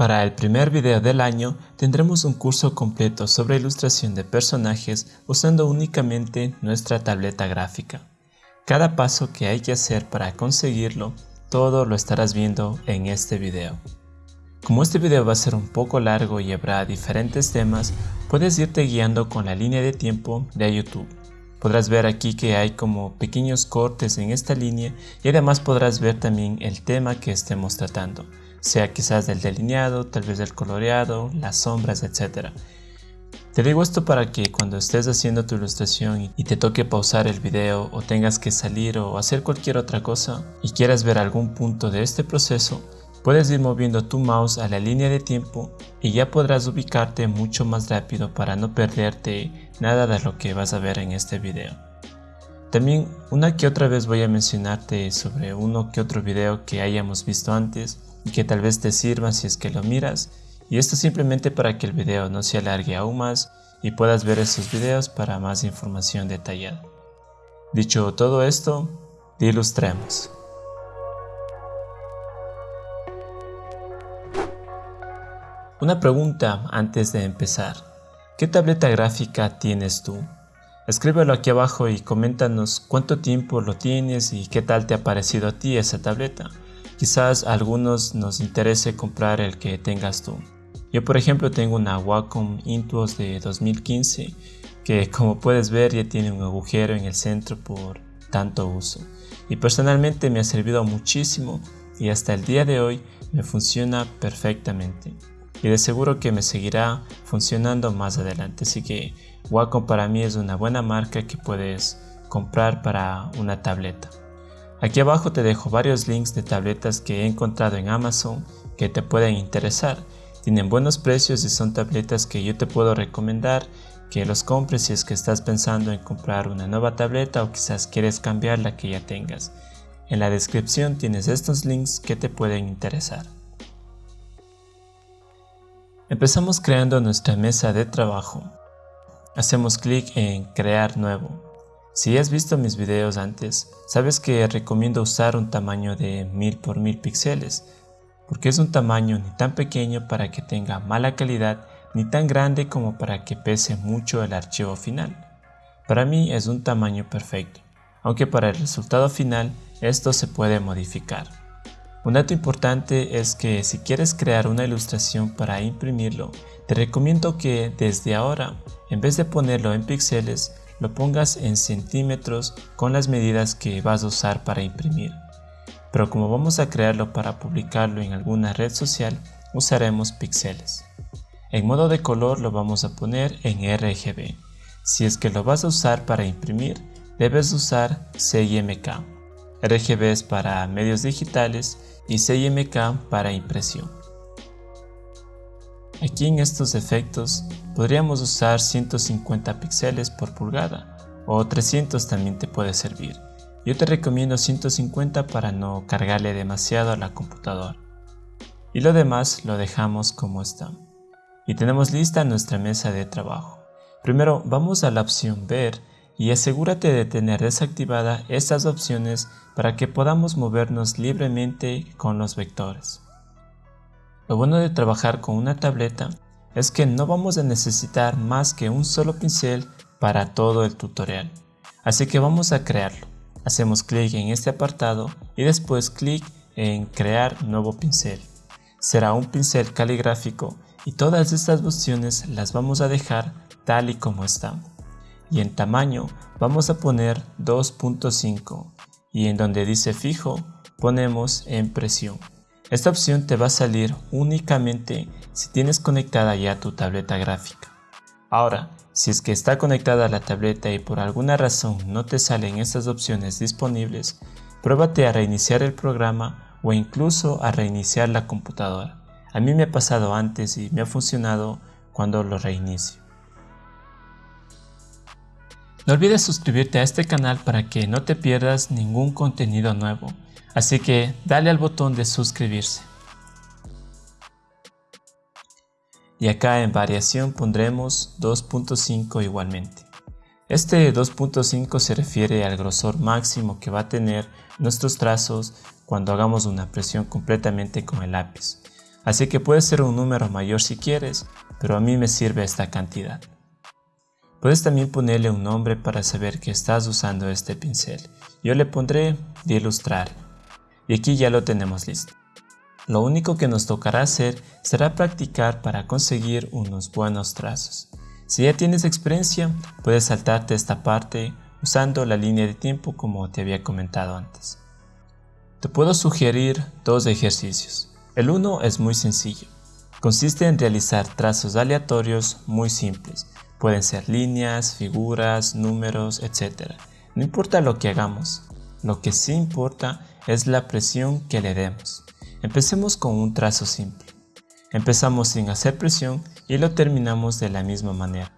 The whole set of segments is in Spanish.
Para el primer video del año tendremos un curso completo sobre ilustración de personajes usando únicamente nuestra tableta gráfica. Cada paso que hay que hacer para conseguirlo, todo lo estarás viendo en este video. Como este video va a ser un poco largo y habrá diferentes temas, puedes irte guiando con la línea de tiempo de YouTube. Podrás ver aquí que hay como pequeños cortes en esta línea y además podrás ver también el tema que estemos tratando sea quizás del delineado, tal vez del coloreado, las sombras, etc. Te digo esto para que cuando estés haciendo tu ilustración y te toque pausar el video o tengas que salir o hacer cualquier otra cosa y quieras ver algún punto de este proceso, puedes ir moviendo tu mouse a la línea de tiempo y ya podrás ubicarte mucho más rápido para no perderte nada de lo que vas a ver en este video. También una que otra vez voy a mencionarte sobre uno que otro video que hayamos visto antes que tal vez te sirva si es que lo miras y esto simplemente para que el video no se alargue aún más y puedas ver esos videos para más información detallada. Dicho todo esto, ilustremos. Una pregunta antes de empezar. ¿Qué tableta gráfica tienes tú? Escríbelo aquí abajo y coméntanos cuánto tiempo lo tienes y qué tal te ha parecido a ti esa tableta. Quizás a algunos nos interese comprar el que tengas tú. Yo por ejemplo tengo una Wacom Intuos de 2015 que como puedes ver ya tiene un agujero en el centro por tanto uso. Y personalmente me ha servido muchísimo y hasta el día de hoy me funciona perfectamente. Y de seguro que me seguirá funcionando más adelante. Así que Wacom para mí es una buena marca que puedes comprar para una tableta. Aquí abajo te dejo varios links de tabletas que he encontrado en Amazon que te pueden interesar. Tienen buenos precios y son tabletas que yo te puedo recomendar que los compres si es que estás pensando en comprar una nueva tableta o quizás quieres cambiar la que ya tengas. En la descripción tienes estos links que te pueden interesar. Empezamos creando nuestra mesa de trabajo. Hacemos clic en crear nuevo. Si has visto mis videos antes, sabes que recomiendo usar un tamaño de 1000 por 1000 píxeles, porque es un tamaño ni tan pequeño para que tenga mala calidad, ni tan grande como para que pese mucho el archivo final. Para mí es un tamaño perfecto, aunque para el resultado final esto se puede modificar. Un dato importante es que si quieres crear una ilustración para imprimirlo, te recomiendo que desde ahora, en vez de ponerlo en píxeles, lo pongas en centímetros con las medidas que vas a usar para imprimir. Pero como vamos a crearlo para publicarlo en alguna red social, usaremos píxeles. En modo de color lo vamos a poner en RGB. Si es que lo vas a usar para imprimir, debes usar CIMK. RGB es para medios digitales y CIMK para impresión. Aquí en estos efectos podríamos usar 150 píxeles por pulgada o 300 también te puede servir. Yo te recomiendo 150 para no cargarle demasiado a la computadora. Y lo demás lo dejamos como está. Y tenemos lista nuestra mesa de trabajo. Primero vamos a la opción ver y asegúrate de tener desactivada estas opciones para que podamos movernos libremente con los vectores. Lo bueno de trabajar con una tableta es que no vamos a necesitar más que un solo pincel para todo el tutorial. Así que vamos a crearlo. Hacemos clic en este apartado y después clic en crear nuevo pincel. Será un pincel caligráfico y todas estas opciones las vamos a dejar tal y como están. Y en tamaño vamos a poner 2.5 y en donde dice fijo ponemos en presión. Esta opción te va a salir únicamente si tienes conectada ya tu tableta gráfica. Ahora, si es que está conectada a la tableta y por alguna razón no te salen estas opciones disponibles, pruébate a reiniciar el programa o incluso a reiniciar la computadora. A mí me ha pasado antes y me ha funcionado cuando lo reinicio. No olvides suscribirte a este canal para que no te pierdas ningún contenido nuevo. Así que dale al botón de suscribirse. Y acá en variación pondremos 2.5 igualmente. Este 2.5 se refiere al grosor máximo que va a tener nuestros trazos cuando hagamos una presión completamente con el lápiz. así que puede ser un número mayor si quieres, pero a mí me sirve esta cantidad. Puedes también ponerle un nombre para saber que estás usando este pincel. Yo le pondré de ilustrar. Y aquí ya lo tenemos listo. Lo único que nos tocará hacer será practicar para conseguir unos buenos trazos. Si ya tienes experiencia, puedes saltarte esta parte usando la línea de tiempo como te había comentado antes. Te puedo sugerir dos ejercicios. El uno es muy sencillo. Consiste en realizar trazos aleatorios muy simples. Pueden ser líneas, figuras, números, etc. No importa lo que hagamos, lo que sí importa es la presión que le demos. Empecemos con un trazo simple. Empezamos sin hacer presión y lo terminamos de la misma manera.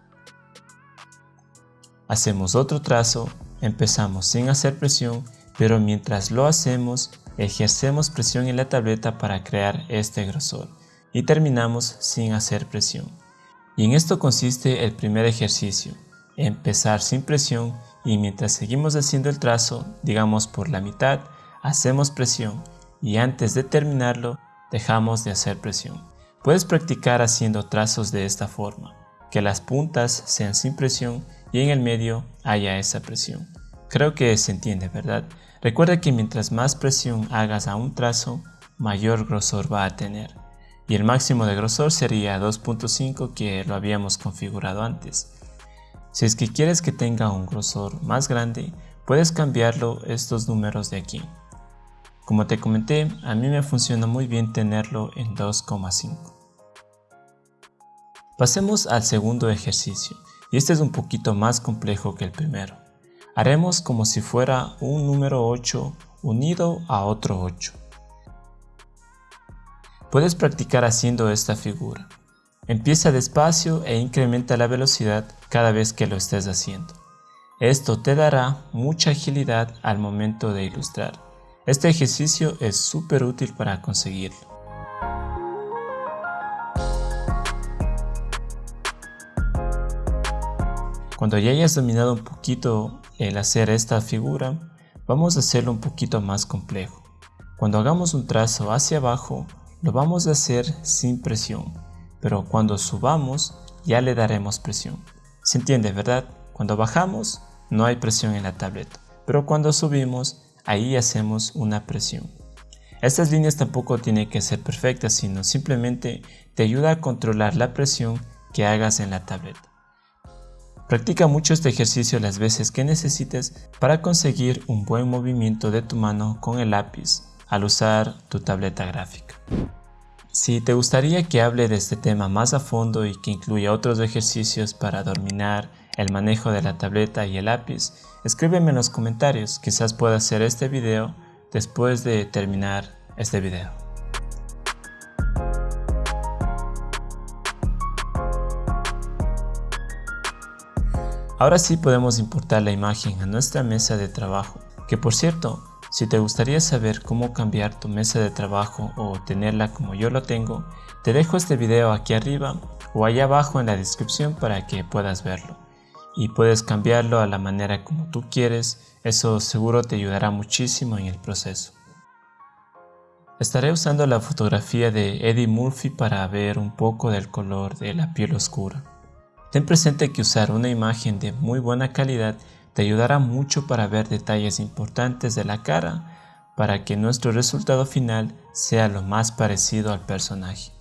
Hacemos otro trazo, empezamos sin hacer presión, pero mientras lo hacemos, ejercemos presión en la tableta para crear este grosor y terminamos sin hacer presión. Y en esto consiste el primer ejercicio, empezar sin presión y mientras seguimos haciendo el trazo, digamos por la mitad, hacemos presión y antes de terminarlo dejamos de hacer presión. Puedes practicar haciendo trazos de esta forma, que las puntas sean sin presión y en el medio haya esa presión. Creo que se entiende, ¿verdad? Recuerda que mientras más presión hagas a un trazo, mayor grosor va a tener. Y el máximo de grosor sería 2.5 que lo habíamos configurado antes. Si es que quieres que tenga un grosor más grande, puedes cambiarlo estos números de aquí. Como te comenté, a mí me funciona muy bien tenerlo en 2,5. Pasemos al segundo ejercicio, y este es un poquito más complejo que el primero. Haremos como si fuera un número 8 unido a otro 8. Puedes practicar haciendo esta figura. Empieza despacio e incrementa la velocidad cada vez que lo estés haciendo. Esto te dará mucha agilidad al momento de ilustrar. Este ejercicio es súper útil para conseguirlo. Cuando ya hayas dominado un poquito el hacer esta figura, vamos a hacerlo un poquito más complejo. Cuando hagamos un trazo hacia abajo, lo vamos a hacer sin presión, pero cuando subamos ya le daremos presión. ¿Se entiende, verdad? Cuando bajamos no hay presión en la tableta, pero cuando subimos ahí hacemos una presión. Estas líneas tampoco tienen que ser perfectas, sino simplemente te ayuda a controlar la presión que hagas en la tableta. Practica mucho este ejercicio las veces que necesites para conseguir un buen movimiento de tu mano con el lápiz al usar tu tableta gráfica. Si te gustaría que hable de este tema más a fondo y que incluya otros ejercicios para dominar el manejo de la tableta y el lápiz, escríbeme en los comentarios, quizás pueda hacer este video después de terminar este video. Ahora sí podemos importar la imagen a nuestra mesa de trabajo, que por cierto, si te gustaría saber cómo cambiar tu mesa de trabajo o tenerla como yo lo tengo, te dejo este video aquí arriba o allá abajo en la descripción para que puedas verlo y puedes cambiarlo a la manera como tú quieres, eso seguro te ayudará muchísimo en el proceso. Estaré usando la fotografía de Eddie Murphy para ver un poco del color de la piel oscura. Ten presente que usar una imagen de muy buena calidad te ayudará mucho para ver detalles importantes de la cara para que nuestro resultado final sea lo más parecido al personaje.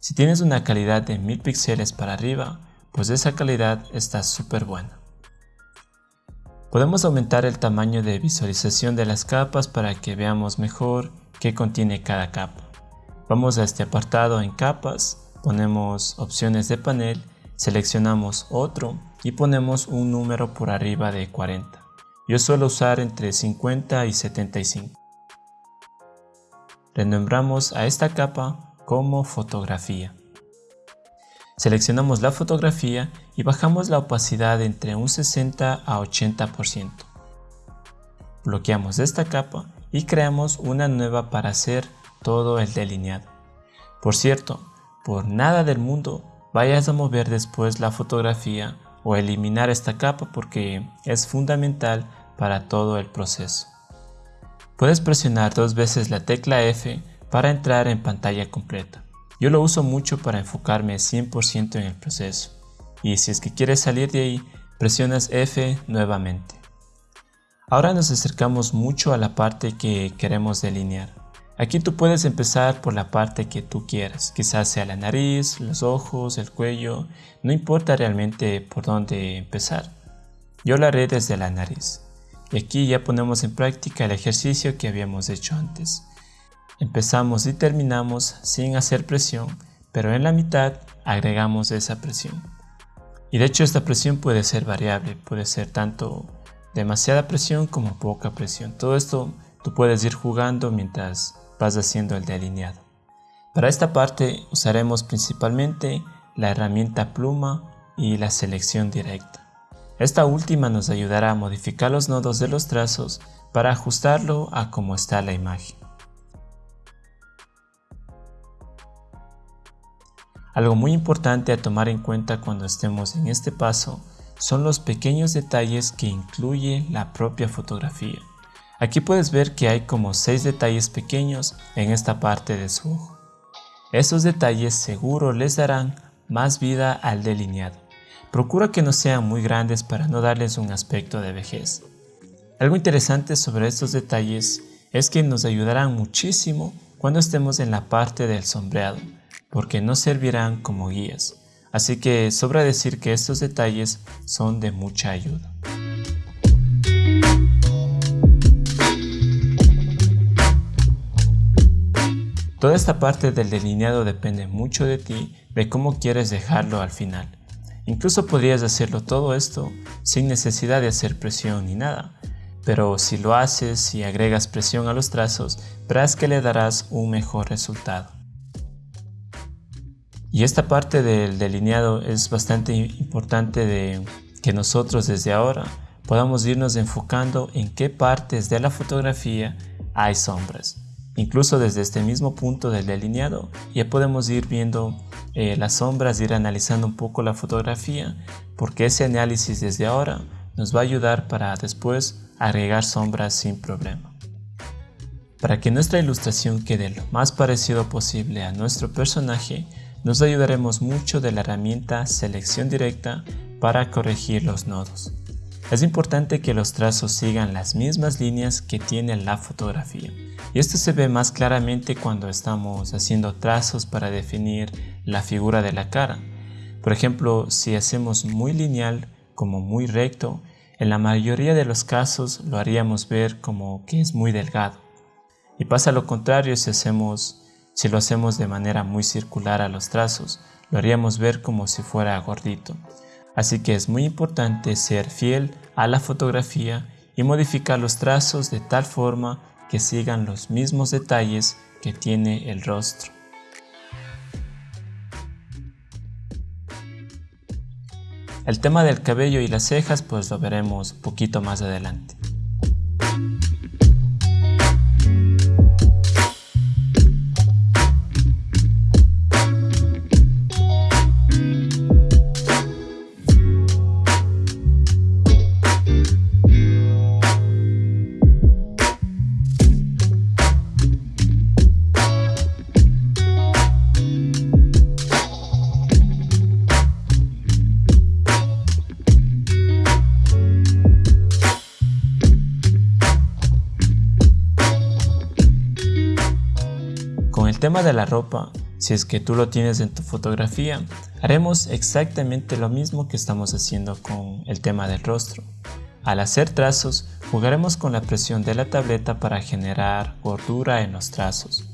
Si tienes una calidad de 1000 píxeles para arriba, pues esa calidad está súper buena. Podemos aumentar el tamaño de visualización de las capas para que veamos mejor qué contiene cada capa. Vamos a este apartado en capas, ponemos opciones de panel, seleccionamos otro y ponemos un número por arriba de 40. Yo suelo usar entre 50 y 75. Renombramos a esta capa como fotografía. Seleccionamos la fotografía y bajamos la opacidad entre un 60 a 80%. Bloqueamos esta capa y creamos una nueva para hacer todo el delineado. Por cierto, por nada del mundo vayas a mover después la fotografía o eliminar esta capa porque es fundamental para todo el proceso. Puedes presionar dos veces la tecla F para entrar en pantalla completa. Yo lo uso mucho para enfocarme 100% en el proceso. Y si es que quieres salir de ahí, presionas F nuevamente. Ahora nos acercamos mucho a la parte que queremos delinear. Aquí tú puedes empezar por la parte que tú quieras, quizás sea la nariz, los ojos, el cuello, no importa realmente por dónde empezar. Yo lo haré desde la nariz. Y aquí ya ponemos en práctica el ejercicio que habíamos hecho antes. Empezamos y terminamos sin hacer presión, pero en la mitad agregamos esa presión. Y de hecho esta presión puede ser variable, puede ser tanto demasiada presión como poca presión. Todo esto tú puedes ir jugando mientras vas haciendo el delineado. Para esta parte usaremos principalmente la herramienta pluma y la selección directa. Esta última nos ayudará a modificar los nodos de los trazos para ajustarlo a cómo está la imagen. Algo muy importante a tomar en cuenta cuando estemos en este paso son los pequeños detalles que incluye la propia fotografía. Aquí puedes ver que hay como 6 detalles pequeños en esta parte de su ojo. Esos detalles seguro les darán más vida al delineado. Procura que no sean muy grandes para no darles un aspecto de vejez. Algo interesante sobre estos detalles es que nos ayudarán muchísimo cuando estemos en la parte del sombreado, porque nos servirán como guías. Así que sobra decir que estos detalles son de mucha ayuda. Toda esta parte del delineado depende mucho de ti, de cómo quieres dejarlo al final. Incluso podrías hacerlo todo esto sin necesidad de hacer presión ni nada, pero si lo haces y agregas presión a los trazos, verás que le darás un mejor resultado. Y esta parte del delineado es bastante importante de que nosotros desde ahora podamos irnos enfocando en qué partes de la fotografía hay sombras. Incluso desde este mismo punto del delineado ya podemos ir viendo eh, las sombras, ir analizando un poco la fotografía, porque ese análisis desde ahora nos va a ayudar para después agregar sombras sin problema. Para que nuestra ilustración quede lo más parecido posible a nuestro personaje, nos ayudaremos mucho de la herramienta selección directa para corregir los nodos. Es importante que los trazos sigan las mismas líneas que tiene la fotografía. Y esto se ve más claramente cuando estamos haciendo trazos para definir la figura de la cara. Por ejemplo, si hacemos muy lineal como muy recto, en la mayoría de los casos lo haríamos ver como que es muy delgado. Y pasa lo contrario si, hacemos, si lo hacemos de manera muy circular a los trazos, lo haríamos ver como si fuera gordito. Así que es muy importante ser fiel a la fotografía y modificar los trazos de tal forma que sigan los mismos detalles que tiene el rostro. El tema del cabello y las cejas pues lo veremos poquito más adelante. Tema de la ropa, si es que tú lo tienes en tu fotografía, haremos exactamente lo mismo que estamos haciendo con el tema del rostro. Al hacer trazos, jugaremos con la presión de la tableta para generar gordura en los trazos.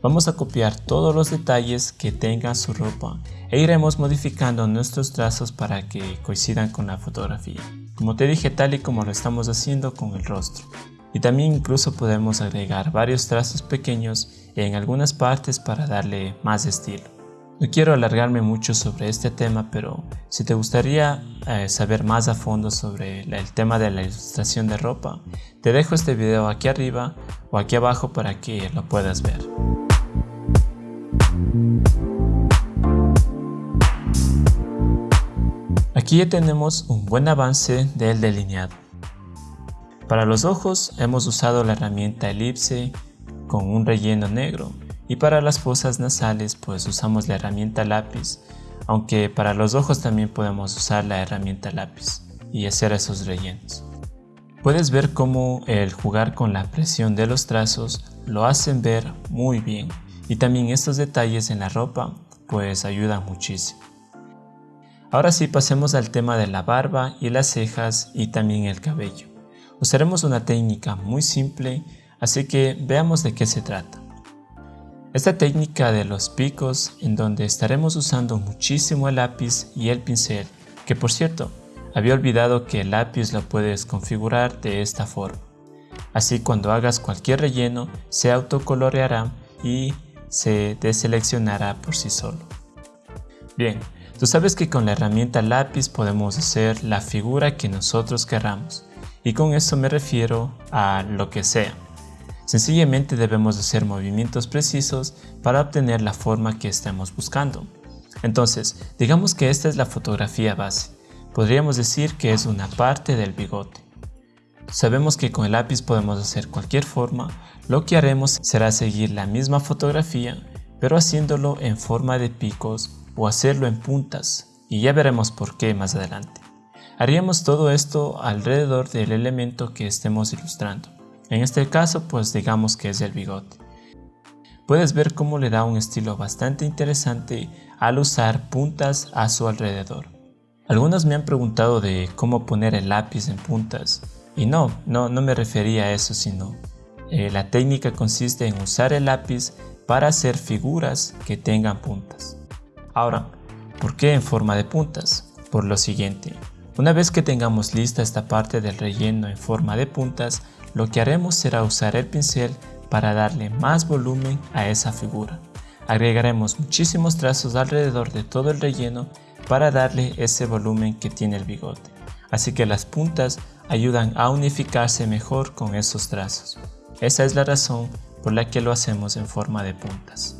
Vamos a copiar todos los detalles que tenga su ropa e iremos modificando nuestros trazos para que coincidan con la fotografía. Como te dije tal y como lo estamos haciendo con el rostro y también incluso podemos agregar varios trazos pequeños en algunas partes para darle más estilo. No quiero alargarme mucho sobre este tema, pero si te gustaría eh, saber más a fondo sobre el tema de la ilustración de ropa, te dejo este video aquí arriba o aquí abajo para que lo puedas ver. Aquí ya tenemos un buen avance del delineado. Para los ojos hemos usado la herramienta elipse con un relleno negro Y para las fosas nasales pues usamos la herramienta lápiz, aunque para los ojos también podemos usar la herramienta lápiz y hacer esos rellenos. Puedes ver cómo el jugar con la presión de los trazos lo hacen ver muy bien y también estos detalles en la ropa pues ayudan muchísimo. Ahora sí pasemos al tema de la barba y las cejas y también el cabello. Usaremos una técnica muy simple, así que veamos de qué se trata. Esta técnica de los picos en donde estaremos usando muchísimo el lápiz y el pincel, que por cierto, había olvidado que el lápiz lo puedes configurar de esta forma. Así cuando hagas cualquier relleno se autocoloreará y se deseleccionará por sí solo. Bien, tú sabes que con la herramienta lápiz podemos hacer la figura que nosotros queramos y con eso me refiero a lo que sea. Sencillamente debemos hacer movimientos precisos para obtener la forma que estemos buscando. Entonces, digamos que esta es la fotografía base. Podríamos decir que es una parte del bigote. Sabemos que con el lápiz podemos hacer cualquier forma, lo que haremos será seguir la misma fotografía, pero haciéndolo en forma de picos o hacerlo en puntas, y ya veremos por qué más adelante. Haríamos todo esto alrededor del elemento que estemos ilustrando. En este caso, pues digamos que es el bigote. Puedes ver cómo le da un estilo bastante interesante al usar puntas a su alrededor. Algunos me han preguntado de cómo poner el lápiz en puntas y no, no, no me refería a eso sino eh, la técnica consiste en usar el lápiz para hacer figuras que tengan puntas. Ahora, ¿por qué en forma de puntas? Por lo siguiente, una vez que tengamos lista esta parte del relleno en forma de puntas, lo que haremos será usar el pincel para darle más volumen a esa figura. Agregaremos muchísimos trazos alrededor de todo el relleno para darle ese volumen que tiene el bigote. Así que las puntas ayudan a unificarse mejor con esos trazos. Esa es la razón por la que lo hacemos en forma de puntas.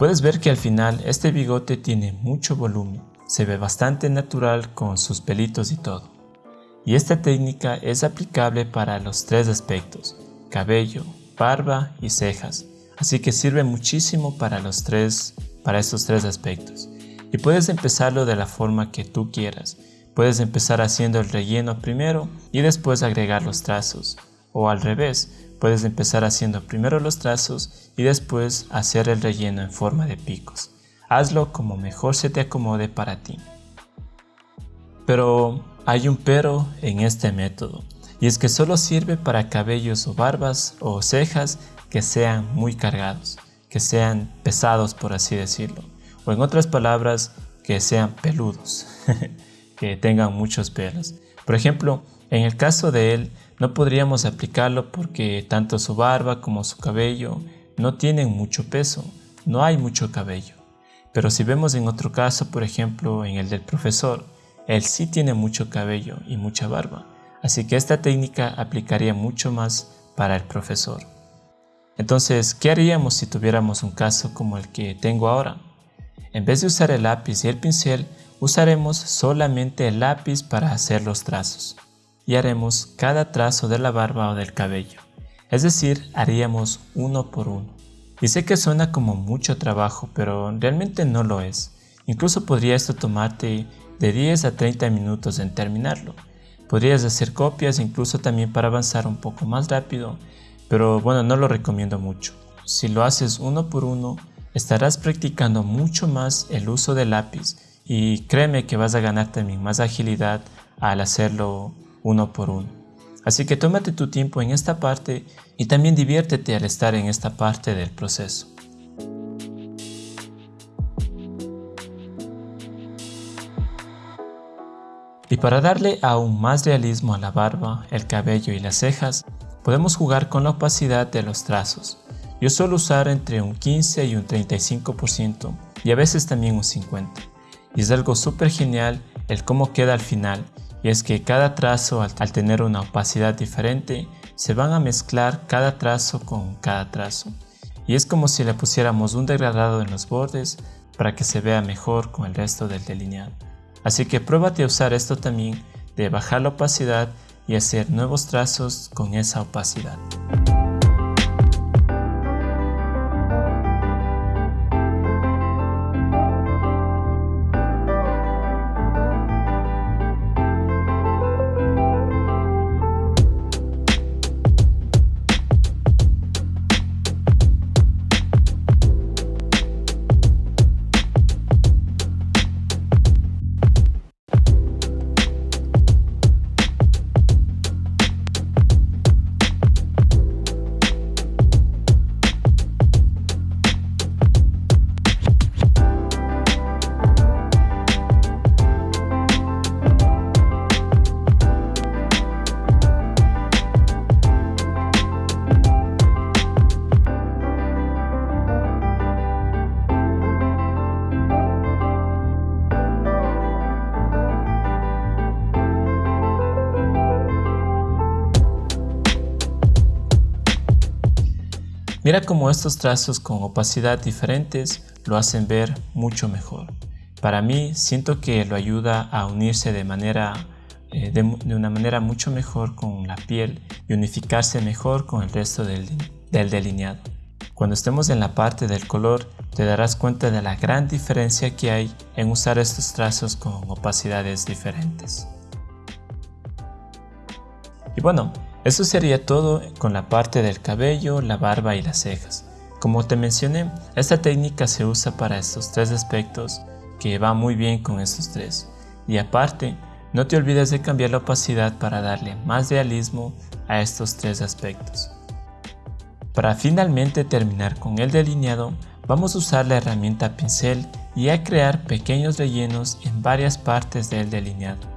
Puedes ver que al final este bigote tiene mucho volumen, se ve bastante natural con sus pelitos y todo. Y esta técnica es aplicable para los tres aspectos, cabello, barba y cejas, Así que sirve muchísimo para los tres, para estos tres aspectos. Y puedes empezarlo de la forma que tú quieras. Puedes empezar haciendo el relleno primero y después agregar los trazos. O al revés, puedes empezar haciendo primero los trazos y después hacer el relleno en forma de picos. Hazlo como mejor se te acomode para ti. Pero hay un pero en este método, y es que solo sirve para cabellos o barbas o cejas que sean muy cargados, que sean pesados por así decirlo, o en otras palabras, que sean peludos, que tengan muchos pelos. Por ejemplo, en el caso de él, no podríamos aplicarlo porque tanto su barba como su cabello no tienen mucho peso, no hay mucho cabello. Pero si vemos en otro caso, por ejemplo, en el del profesor, él sí tiene mucho cabello y mucha barba, así que esta técnica aplicaría mucho más para el profesor. Entonces, ¿qué haríamos si tuviéramos un caso como el que tengo ahora? En vez de usar el lápiz y el pincel, usaremos solamente el lápiz para hacer los trazos y haremos cada trazo de la barba o del cabello. Es decir, haríamos uno por uno. Y sé que suena como mucho trabajo, pero realmente no lo es. Incluso podría esto tomarte de 10 a 30 minutos en terminarlo. Podrías hacer copias incluso también para avanzar un poco más rápido pero bueno, no lo recomiendo mucho. Si lo haces uno por uno, estarás practicando mucho más el uso del lápiz y créeme que vas a ganar también más agilidad al hacerlo uno por uno. Así que tómate tu tiempo en esta parte y también diviértete al estar en esta parte del proceso. Y para darle aún más realismo a la barba, el cabello y las cejas, Podemos jugar con la opacidad de los trazos. Yo suelo usar entre un 15 y un 35% y a veces también un 50%. Y es algo súper genial el cómo queda al final y es que cada trazo al, tener una opacidad diferente se van a mezclar cada trazo con cada trazo. Y es como si le pusiéramos un degradado en los bordes para que se vea mejor con el resto del delineado. Así que pruébate a usar esto también de bajar la opacidad y hacer nuevos trazos con esa opacidad. Mira cómo estos trazos con opacidad diferentes lo hacen ver mucho mejor. Para mí siento que lo ayuda a unirse de, manera, eh, de, una manera mucho mejor con la piel y unificarse mejor con el resto del, del delineado. Cuando estemos en la parte del color te darás cuenta de la gran diferencia que hay en usar estos trazos con opacidades diferentes. Y bueno, eso sería todo con la parte del cabello, la barba y las cejas. Como te mencioné, esta técnica se usa para estos tres aspectos que va muy bien con estos tres. Y aparte, no te olvides de cambiar la opacidad para darle más realismo a estos tres aspectos. Para finalmente terminar con el delineado, vamos a usar la herramienta pincel y a crear pequeños rellenos en varias partes del delineado.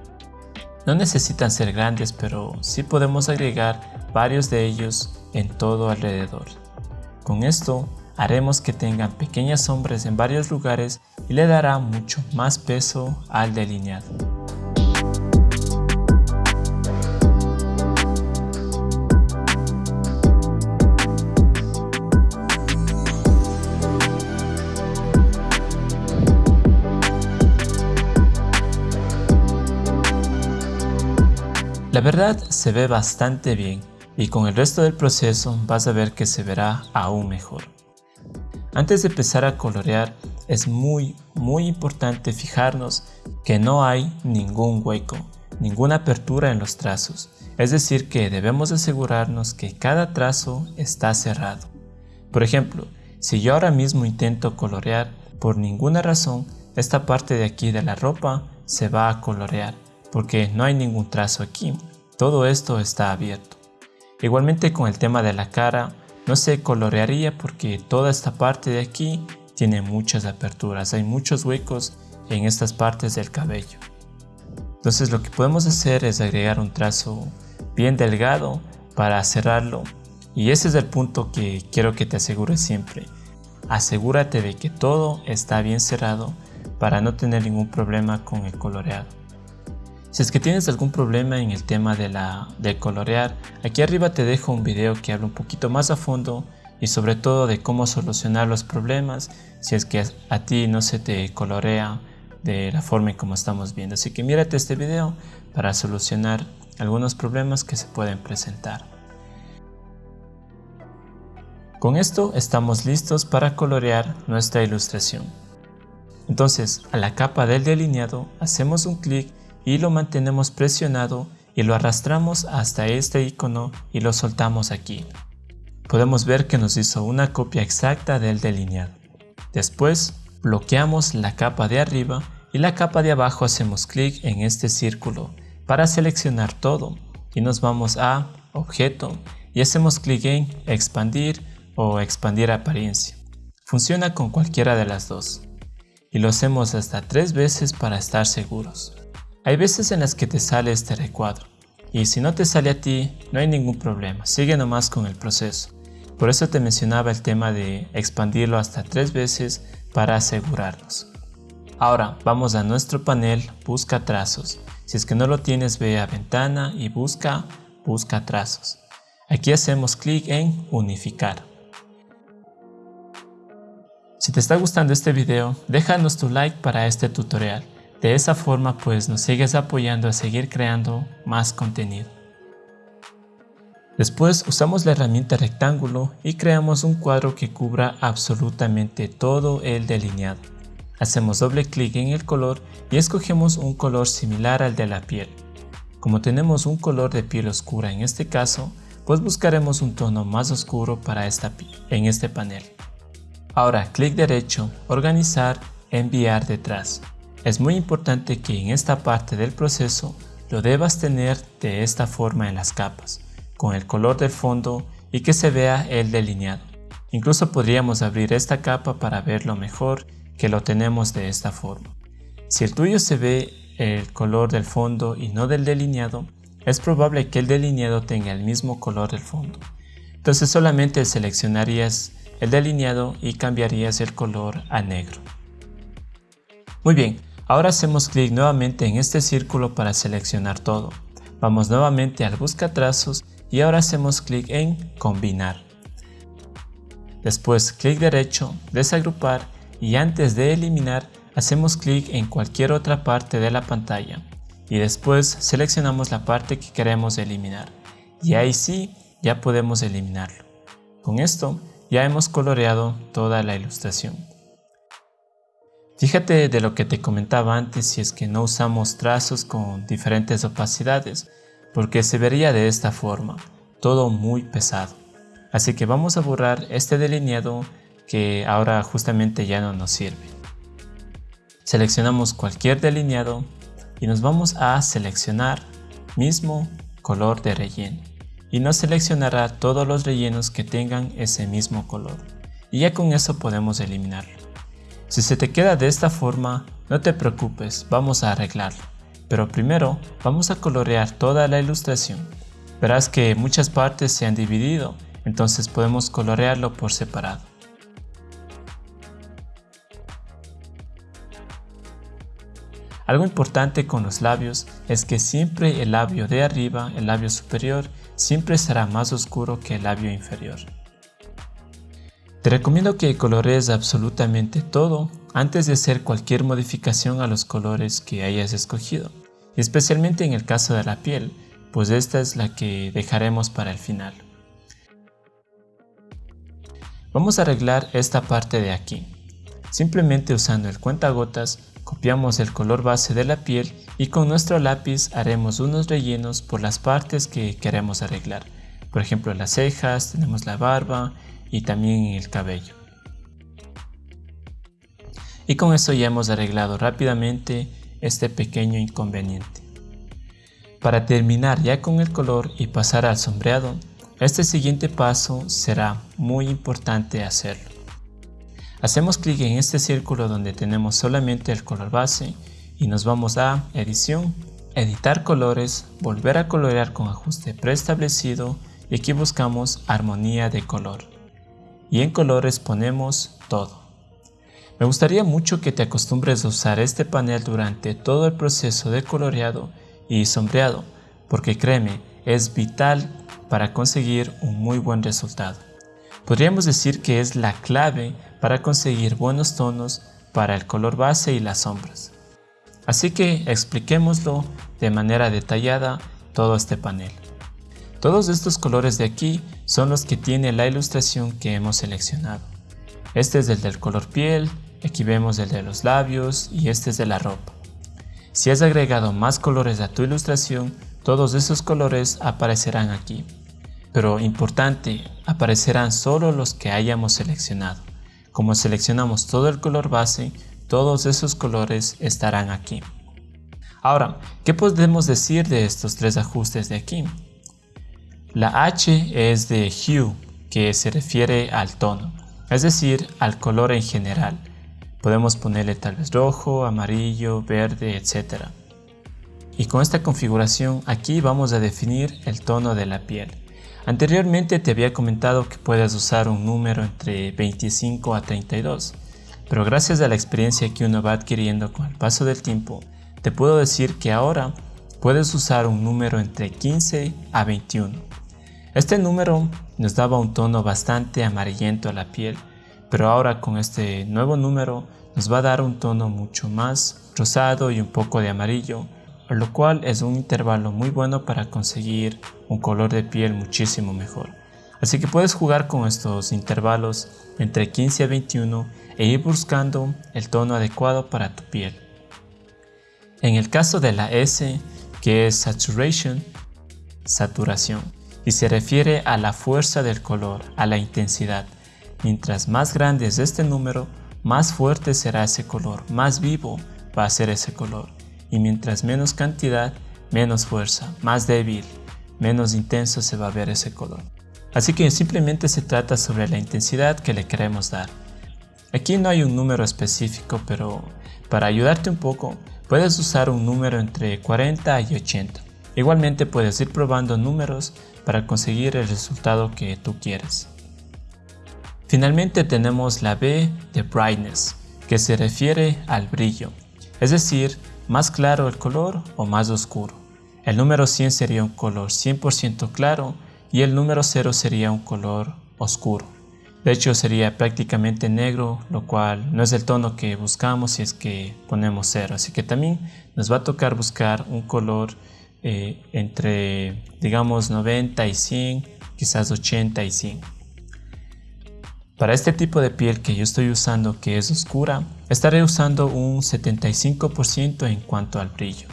No necesitan ser grandes, pero sí podemos agregar varios de ellos en todo alrededor. Con esto haremos que tengan pequeñas sombras en varios lugares y le dará mucho más peso al delineado. La verdad se ve bastante bien y con el resto del proceso vas a ver que se verá aún mejor. Antes de empezar a colorear es muy muy importante fijarnos que no hay ningún hueco, ninguna apertura en los trazos, es decir que debemos asegurarnos que cada trazo está cerrado. Por ejemplo, si yo ahora mismo intento colorear, por ninguna razón esta parte de aquí de la ropa se va a colorear porque no hay ningún trazo aquí, todo esto está abierto. Igualmente con el tema de la cara, no se colorearía porque toda esta parte de aquí tiene muchas aperturas, hay muchos huecos en estas partes del cabello. Entonces lo que podemos hacer es agregar un trazo bien delgado para cerrarlo y ese es el punto que quiero que te asegures siempre. Asegúrate de que todo está bien cerrado para no tener ningún problema con el coloreado. Si es que tienes algún problema en el tema de, la, de colorear, aquí arriba te dejo un video que habla un poquito más a fondo y sobre todo de cómo solucionar los problemas si es que a ti no se te colorea de la forma en como estamos viendo. Así que mírate este video para solucionar algunos problemas que se pueden presentar. Con esto estamos listos para colorear nuestra ilustración. Entonces a la capa del delineado hacemos un clic y lo mantenemos presionado y lo arrastramos hasta este icono y lo soltamos aquí. Podemos ver que nos hizo una copia exacta del delineado. Después bloqueamos la capa de arriba y la capa de abajo hacemos clic en este círculo para seleccionar todo y nos vamos a objeto y hacemos clic en expandir o expandir apariencia. Funciona con cualquiera de las dos y lo hacemos hasta tres veces para estar seguros. Hay veces en las que te sale este recuadro y si no te sale a ti no hay ningún problema, sigue nomás con el proceso. Por eso te mencionaba el tema de expandirlo hasta tres veces para asegurarnos. Ahora vamos a nuestro panel busca trazos. Si es que no lo tienes ve a ventana y busca busca trazos. Aquí hacemos clic en unificar. Si te está gustando este video, déjanos tu like para este tutorial. De esa forma pues nos sigues apoyando a seguir creando más contenido. Después usamos la herramienta rectángulo y creamos un cuadro que cubra absolutamente todo el delineado. Hacemos doble clic en el color y escogemos un color similar al de la piel. Como tenemos un color de piel oscura en este caso, pues buscaremos un tono más oscuro para esta en este panel. Ahora clic derecho, organizar, enviar detrás. Es muy importante que en esta parte del proceso lo debas tener de esta forma en las capas, con el color del fondo y que se vea el delineado. Incluso podríamos abrir esta capa para verlo mejor que lo tenemos de esta forma. Si el tuyo se ve el color del fondo y no del delineado, es probable que el delineado tenga el mismo color del fondo. Entonces solamente seleccionarías el delineado y cambiarías el color a negro. Muy bien, ahora hacemos clic nuevamente en este círculo para seleccionar todo. Vamos nuevamente al busca trazos y ahora hacemos clic en combinar. Después clic derecho, desagrupar y antes de eliminar hacemos clic en cualquier otra parte de la pantalla y después seleccionamos la parte que queremos eliminar y ahí sí ya podemos eliminarlo. Con esto ya hemos coloreado toda la ilustración. Fíjate de lo que te comentaba antes si es que no usamos trazos con diferentes opacidades porque se vería de esta forma, todo muy pesado. Así que vamos a borrar este delineado que ahora justamente ya no nos sirve. Seleccionamos cualquier delineado y nos vamos a seleccionar mismo color de relleno y nos seleccionará todos los rellenos que tengan ese mismo color y ya con eso podemos eliminarlo. Si se te queda de esta forma, no te preocupes, vamos a arreglarlo. Pero primero vamos a colorear toda la ilustración. Verás que muchas partes se han dividido, entonces podemos colorearlo por separado. Algo importante con los labios es que siempre el labio de arriba, el labio superior, siempre será más oscuro que el labio inferior. Te recomiendo que colorees absolutamente todo antes de hacer cualquier modificación a los colores que hayas escogido, especialmente en el caso de la piel, pues esta es la que dejaremos para el final. Vamos a arreglar esta parte de aquí. Simplemente usando el cuentagotas Copiamos el color base de la piel y con nuestro lápiz haremos unos rellenos por las partes que queremos arreglar. Por ejemplo las cejas, tenemos la barba y también el cabello. Y con eso ya hemos arreglado rápidamente este pequeño inconveniente. Para terminar ya con el color y pasar al sombreado, este siguiente paso será muy importante hacerlo. Hacemos clic en este círculo donde tenemos solamente el color base y nos vamos a edición, editar colores, volver a colorear con ajuste preestablecido y aquí buscamos armonía de color. Y en colores ponemos todo. Me gustaría mucho que te acostumbres a usar este panel durante todo el proceso de coloreado y sombreado, porque créeme, es vital para conseguir un muy buen resultado. Podríamos decir que es la clave para conseguir buenos tonos para el color base y las sombras. Así que expliquémoslo de manera detallada todo este panel. Todos estos colores de aquí son los que tiene la ilustración que hemos seleccionado. Este es el del color piel, aquí vemos el de los labios y este es de la ropa. Si has agregado más colores a tu ilustración, todos esos colores aparecerán aquí. Pero importante, aparecerán solo los que hayamos seleccionado. Como seleccionamos todo el color base, todos esos colores estarán aquí. Ahora, ¿qué podemos decir de estos tres ajustes de aquí? La H es de Hue, que se refiere al tono, es decir, al color en general. Podemos ponerle tal vez rojo, amarillo, verde, etc. Y con esta configuración aquí vamos a definir el tono de la piel. Anteriormente te había comentado que puedes usar un número entre 25 a 32, pero gracias a la experiencia que uno va adquiriendo con el paso del tiempo, te puedo decir que ahora puedes usar un número entre 15 a 21. Este número nos daba un tono bastante amarillento a la piel, pero ahora con este nuevo número nos va a dar un tono mucho más rosado y un poco de amarillo lo cual es un intervalo muy bueno para conseguir un color de piel muchísimo mejor. Así que puedes jugar con estos intervalos entre 15 a 21 e ir buscando el tono adecuado para tu piel. En el caso de la S, que es Saturation, saturación, y se refiere a la fuerza del color, a la intensidad. Mientras más grande es este número, más fuerte será ese color, más vivo va a ser ese color. Y mientras menos cantidad, menos fuerza, más débil, menos intenso se va a ver ese color. Así que simplemente se trata sobre la intensidad que le queremos dar. Aquí no hay un número específico, pero para ayudarte un poco, puedes usar un número entre 40 y 80. Igualmente puedes ir probando números para conseguir el resultado que tú quieres. Finalmente tenemos la B de Brightness, que se refiere al brillo, es decir, más claro el color o más oscuro. El número 100 sería un color 100% claro y el número 0 sería un color oscuro. De hecho sería prácticamente negro, lo cual no es el tono que buscamos si es que ponemos 0. Así que también nos va a tocar buscar un color eh, entre digamos 90 y 100, quizás 80 y 100. Para este tipo de piel que yo estoy usando que es oscura, estaré usando un 75% en cuanto al brillo.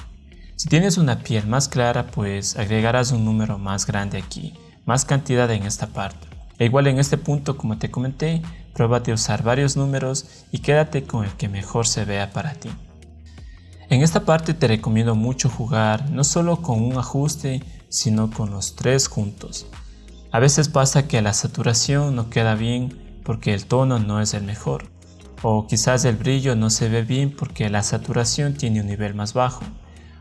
Si tienes una piel más clara, pues agregarás un número más grande aquí, más cantidad en esta parte. E igual en este punto, como te comenté, pruébate a usar varios números y quédate con el que mejor se vea para ti. En esta parte te recomiendo mucho jugar no solo con un ajuste, sino con los tres juntos. A veces pasa que la saturación no queda bien porque el tono no es el mejor, o quizás el brillo no se ve bien porque la saturación tiene un nivel más bajo,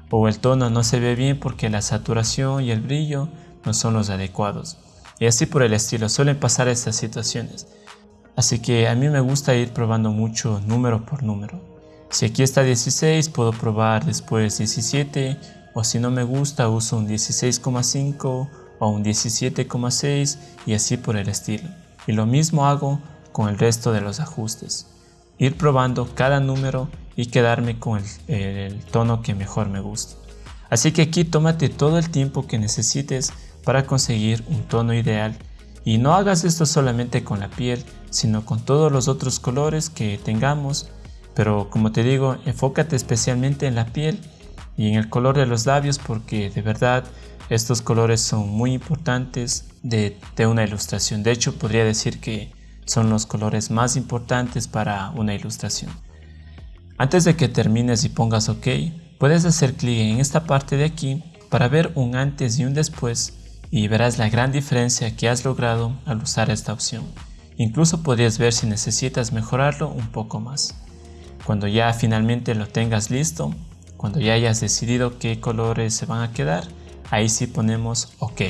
o el tono no se ve bien porque la saturación y el brillo no son los adecuados. Y así por el estilo, suelen pasar estas situaciones. Así que a mí me gusta ir probando mucho número por número. Si aquí está 16, puedo probar después 17, o si no me gusta, uso un 16,5 o un 17,6 y así por el estilo. Y lo mismo hago con el resto de los ajustes. Ir probando cada número y quedarme con el, tono que mejor me gusta. Así que aquí tómate todo el tiempo que necesites para conseguir un tono ideal y no hagas esto solamente con la piel, sino con todos los otros colores que tengamos pero como te digo, enfócate especialmente en la piel y en el color de los labios porque de verdad estos colores son muy importantes de, una ilustración. De hecho, podría decir que son los colores más importantes para una ilustración. Antes de que termines y pongas OK, puedes hacer clic en esta parte de aquí para ver un antes y un después y verás la gran diferencia que has logrado al usar esta opción. Incluso podrías ver si necesitas mejorarlo un poco más. Cuando ya finalmente lo tengas listo, cuando ya hayas decidido qué colores se van a quedar, ahí sí ponemos OK.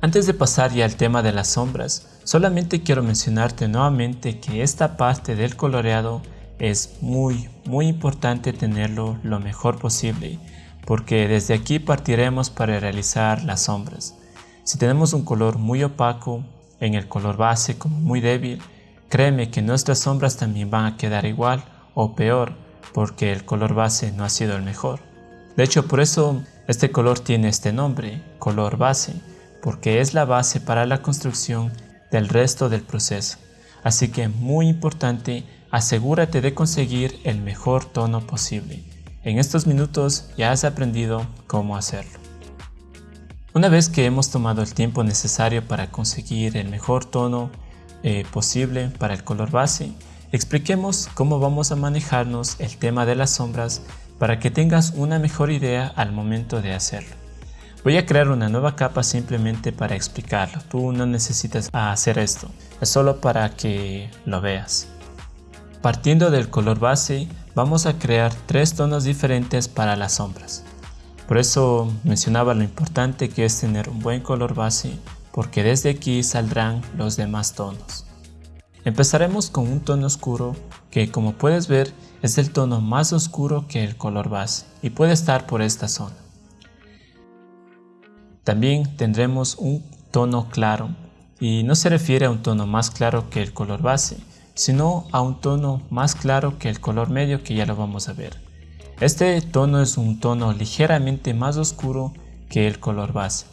Antes de pasar ya al tema de las sombras, solamente quiero mencionarte nuevamente que esta parte del coloreado es muy muy importante tenerlo lo mejor posible porque desde aquí partiremos para realizar las sombras. Si tenemos un color muy opaco, en el color base como muy débil, créeme que nuestras sombras también van a quedar igual o peor porque el color base no ha sido el mejor. De hecho, por eso este color tiene este nombre, color base, porque es la base para la construcción del resto del proceso. Así que muy importante, asegúrate de conseguir el mejor tono posible. En estos minutos ya has aprendido cómo hacerlo. Una vez que hemos tomado el tiempo necesario para conseguir el mejor tono eh, posible para el color base, Expliquemos cómo vamos a manejarnos el tema de las sombras para que tengas una mejor idea al momento de hacerlo. Voy a crear una nueva capa simplemente para explicarlo, tú no necesitas hacer esto, es solo para que lo veas. Partiendo del color base, vamos a crear tres tonos diferentes para las sombras. Por eso mencionaba lo importante que es tener un buen color base, porque desde aquí saldrán los demás tonos. Empezaremos con un tono oscuro que como puedes ver es el tono más oscuro que el color base y puede estar por esta zona. También tendremos un tono claro y no se refiere a un tono más claro que el color base, sino a un tono más claro que el color medio que ya lo vamos a ver. Este tono es un tono ligeramente más oscuro que el color base.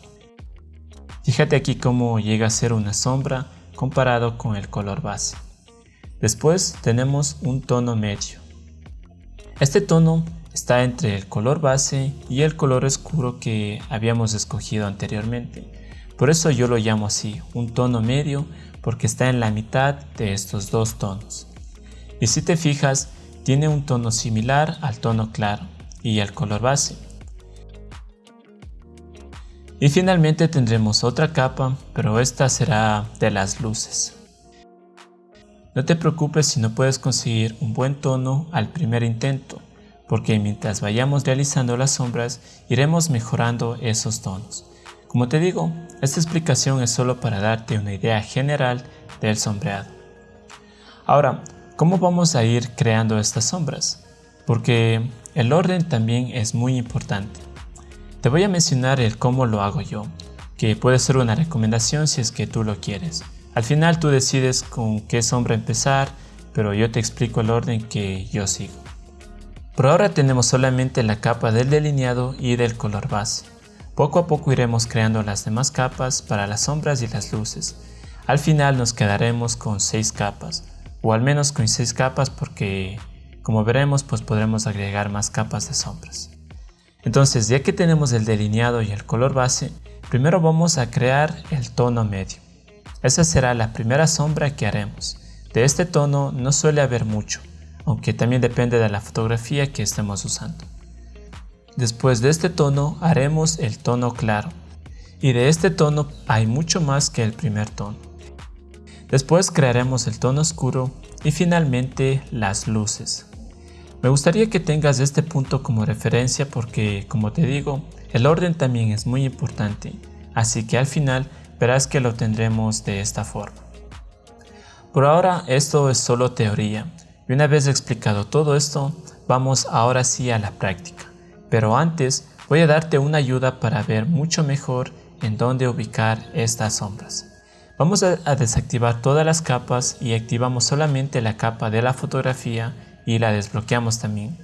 Fíjate aquí cómo llega a ser una sombra comparado con el color base. Después tenemos un tono medio. Este tono está entre el color base y el color oscuro que habíamos escogido anteriormente. Por eso yo lo llamo así, un tono medio, porque está en la mitad de estos dos tonos. Y si te fijas, tiene un tono similar al tono claro y al color base. Y finalmente tendremos otra capa, pero esta será de las luces. No te preocupes si no puedes conseguir un buen tono al primer intento, porque mientras vayamos realizando las sombras iremos mejorando esos tonos. Como te digo, esta explicación es solo para darte una idea general del sombreado. Ahora, ¿cómo vamos a ir creando estas sombras? Porque el orden también es muy importante. Te voy a mencionar el cómo lo hago yo, que puede ser una recomendación si es que tú lo quieres. Al final tú decides con qué sombra empezar, pero yo te explico el orden que yo sigo. Por ahora tenemos solamente la capa del delineado y del color base. Poco a poco iremos creando las demás capas para las sombras y las luces. Al final nos quedaremos con 6 capas, o al menos con 6 capas porque como veremos pues podremos agregar más capas de sombras. Entonces, ya que tenemos el delineado y el color base, primero vamos a crear el tono medio. Esa será la primera sombra que haremos. De este tono no suele haber mucho, aunque también depende de la fotografía que estemos usando. Después de este tono haremos el tono claro, y de este tono hay mucho más que el primer tono. Después crearemos el tono oscuro y finalmente las luces. Me gustaría que tengas este punto como referencia porque, como te digo, el orden también es muy importante, así que al final verás que lo tendremos de esta forma. Por ahora esto es solo teoría, y una vez explicado todo esto, vamos ahora sí a la práctica. Pero antes voy a darte una ayuda para ver mucho mejor en dónde ubicar estas sombras. Vamos a, desactivar todas las capas y activamos solamente la capa de la fotografía y la desbloqueamos también.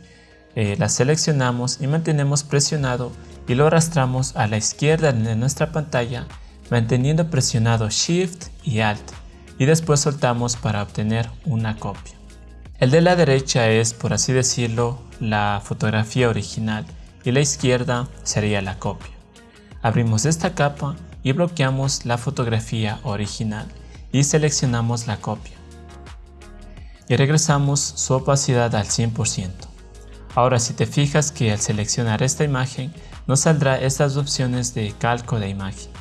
Eh, la seleccionamos y mantenemos presionado y lo arrastramos a la izquierda de nuestra pantalla manteniendo presionado Shift y Alt y después soltamos para obtener una copia. El de la derecha es, por así decirlo, la fotografía original y la izquierda sería la copia. Abrimos esta capa y bloqueamos la fotografía original y seleccionamos la copia y regresamos su opacidad al 100%. Ahora si te fijas que al seleccionar esta imagen nos saldrá estas opciones de calco de imagen.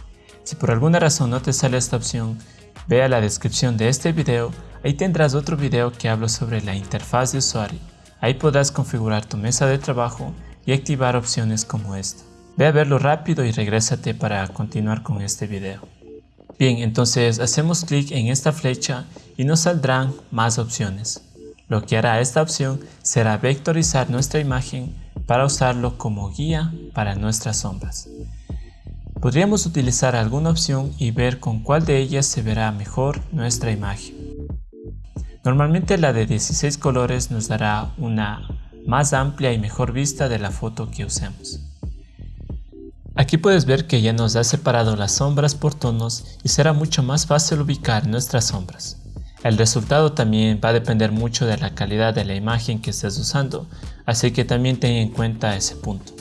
Si por alguna razón no te sale esta opción, ve a la descripción de este video, ahí tendrás otro video que hablo sobre la interfaz de usuario. Ahí podrás configurar tu mesa de trabajo y activar opciones como esta. Ve a verlo rápido y regrésate para continuar con este video. Bien, entonces hacemos clic en esta flecha y nos saldrán más opciones. Lo que hará esta opción será vectorizar nuestra imagen para usarlo como guía para nuestras sombras. Podríamos utilizar alguna opción y ver con cuál de ellas se verá mejor nuestra imagen. Normalmente la de 16 colores nos dará una más amplia y mejor vista de la foto que usemos. Aquí puedes ver que ya nos ha separado las sombras por tonos y será mucho más fácil ubicar nuestras sombras. El resultado también va a depender mucho de la calidad de la imagen que estés usando, así que también ten en cuenta ese punto.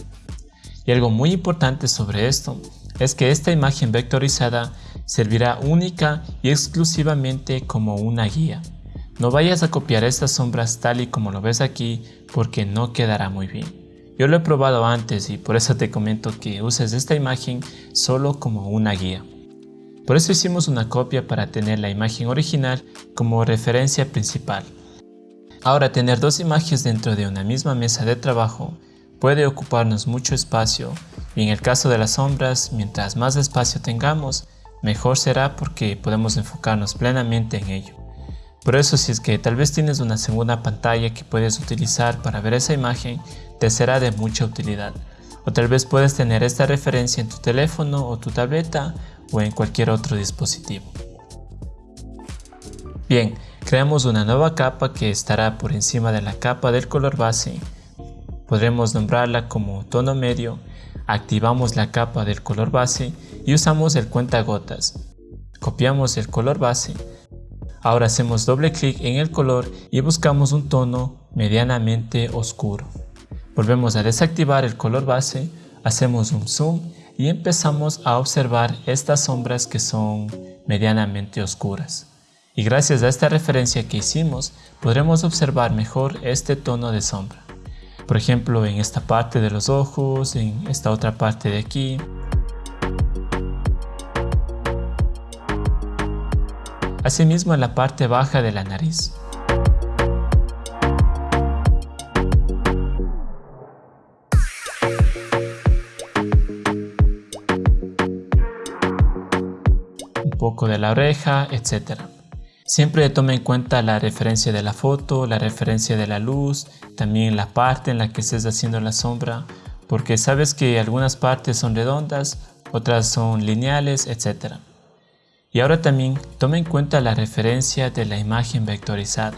Y algo muy importante sobre esto es que esta imagen vectorizada servirá única y exclusivamente como una guía. No vayas a copiar estas sombras tal y como lo ves aquí porque no quedará muy bien. Yo lo he probado antes y por eso te comento que uses esta imagen solo como una guía. Por eso hicimos una copia para tener la imagen original como referencia principal. Ahora tener dos imágenes dentro de una misma mesa de trabajo puede ocuparnos mucho espacio y en el caso de las sombras, mientras más espacio tengamos, mejor será porque podemos enfocarnos plenamente en ello. Por eso si es que tal vez tienes una segunda pantalla que puedes utilizar para ver esa imagen, te será de mucha utilidad. O tal vez puedes tener esta referencia en tu teléfono o tu tableta o en cualquier otro dispositivo. Bien, creamos una nueva capa que estará por encima de la capa del color base Podremos nombrarla como tono medio, activamos la capa del color base y usamos el cuentagotas. Copiamos el color base. Ahora hacemos doble clic en el color y buscamos un tono medianamente oscuro. Volvemos a desactivar el color base, hacemos un zoom y empezamos a observar estas sombras que son medianamente oscuras. Y gracias a esta referencia que hicimos, podremos observar mejor este tono de sombra. Por ejemplo, en esta parte de los ojos, en esta otra parte de aquí. Asimismo en la parte baja de la nariz. poco de la oreja, etc. Siempre tome en cuenta la referencia de la foto, la referencia de la luz, también la parte en la que estés haciendo la sombra, porque sabes que algunas partes son redondas, otras son lineales, etc. Y ahora también tome en cuenta la referencia de la imagen vectorizada.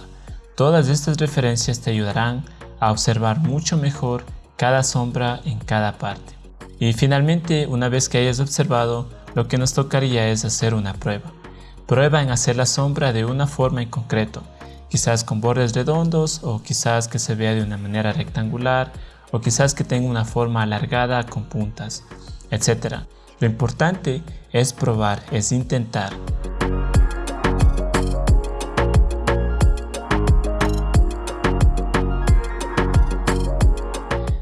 Todas estas referencias te ayudarán a observar mucho mejor cada sombra en cada parte. Y finalmente, una vez que hayas observado, lo que nos tocaría es hacer una prueba. Prueba en hacer la sombra de una forma en concreto, quizás con bordes redondos o quizás que se vea de una manera rectangular o quizás que tenga una forma alargada con puntas, etc. Lo importante es probar, es intentar.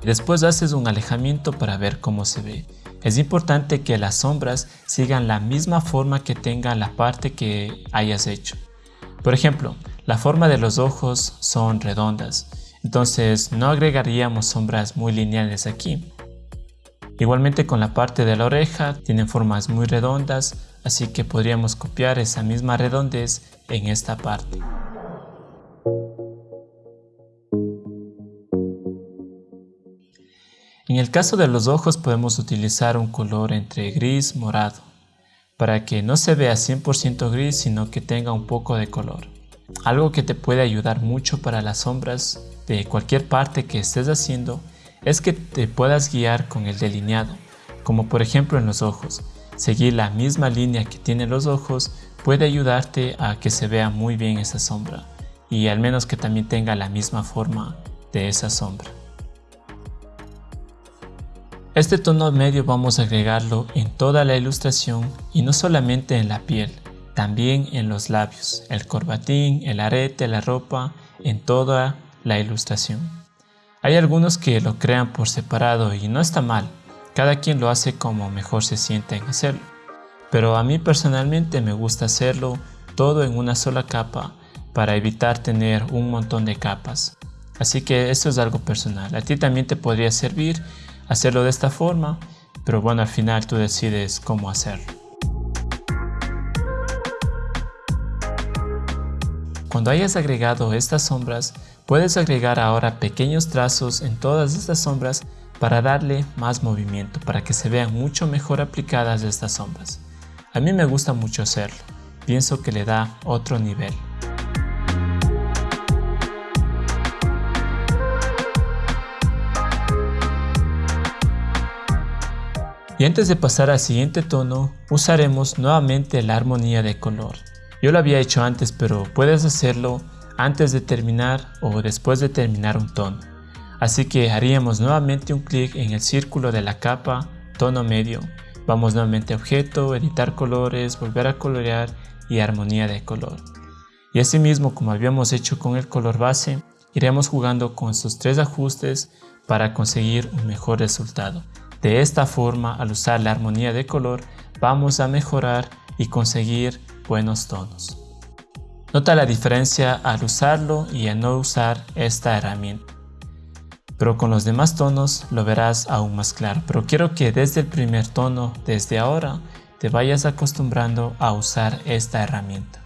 Después haces un alejamiento para ver cómo se ve. Es importante que las sombras sigan la misma forma que tenga la parte que hayas hecho. Por ejemplo, la forma de los ojos son redondas, entonces no agregaríamos sombras muy lineales aquí. Igualmente con la parte de la oreja tienen formas muy redondas, así que podríamos copiar esa misma redondez en esta parte. En el caso de los ojos podemos utilizar un color entre gris morado para que no se vea 100% gris sino que tenga un poco de color. Algo que te puede ayudar mucho para las sombras de cualquier parte que estés haciendo es que te puedas guiar con el delineado, como por ejemplo en los ojos. Seguir la misma línea que tienen los ojos puede ayudarte a que se vea muy bien esa sombra y al menos que también tenga la misma forma de esa sombra. Este tono medio vamos a agregarlo en toda la ilustración y no solamente en la piel, también en los labios, el corbatín, el arete, la ropa, en toda la ilustración. Hay algunos que lo crean por separado y no está mal, cada quien lo hace como mejor se siente en hacerlo. Pero a mí personalmente me gusta hacerlo todo en una sola capa para evitar tener un montón de capas. Así que esto es algo personal, a ti también te podría servir hacerlo de esta forma, pero bueno, al final tú decides cómo hacerlo. Cuando hayas agregado estas sombras, puedes agregar ahora pequeños trazos en todas estas sombras para darle más movimiento, para que se vean mucho mejor aplicadas estas sombras. A mí me gusta mucho hacerlo, pienso que le da otro nivel. Y antes de pasar al siguiente tono, usaremos nuevamente la armonía de color. Yo lo había hecho antes, pero puedes hacerlo antes de terminar o después de terminar un tono. Así que haríamos nuevamente un clic en el círculo de la capa, tono medio. Vamos nuevamente a objeto, editar colores, volver a colorear y armonía de color. Y asimismo como habíamos hecho con el color base, iremos jugando con estos tres ajustes para conseguir un mejor resultado. De esta forma, al usar la armonía de color, vamos a mejorar y conseguir buenos tonos. Nota la diferencia al usarlo y a no usar esta herramienta. Pero con los demás tonos lo verás aún más claro. Pero quiero que desde el primer tono, desde ahora, te vayas acostumbrando a usar esta herramienta.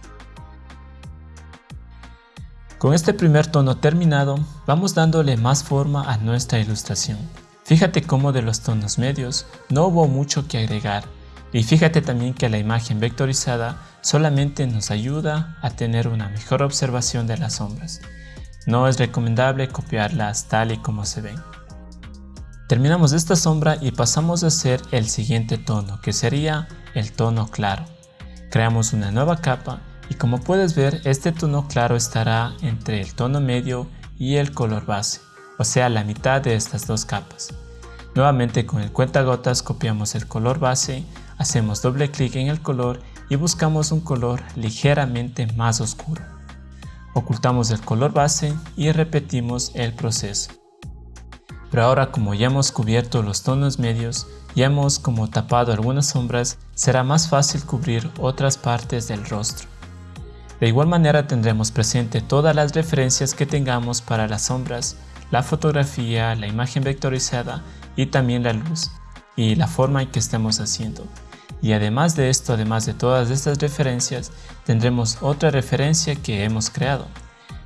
Con este primer tono terminado, vamos dándole más forma a nuestra ilustración. Fíjate cómo de los tonos medios no hubo mucho que agregar y fíjate también que la imagen vectorizada solamente nos ayuda a tener una mejor observación de las sombras. No es recomendable copiarlas tal y como se ven. Terminamos esta sombra y pasamos a hacer el siguiente tono, que sería el tono claro. Creamos una nueva capa y como puedes ver, este tono claro estará entre el tono medio y el color base, o sea, la mitad de estas dos capas. Nuevamente con el cuentagotas copiamos el color base, hacemos doble clic en el color y buscamos un color ligeramente más oscuro. Ocultamos el color base y repetimos el proceso. Pero ahora como ya hemos cubierto los tonos medios, ya hemos como tapado algunas sombras, será más fácil cubrir otras partes del rostro. De igual manera tendremos presente todas las referencias que tengamos para las sombras, la fotografía, la imagen vectorizada y también la luz y la forma en que estemos haciendo. Y además de esto, además de todas estas referencias, tendremos otra referencia que hemos creado.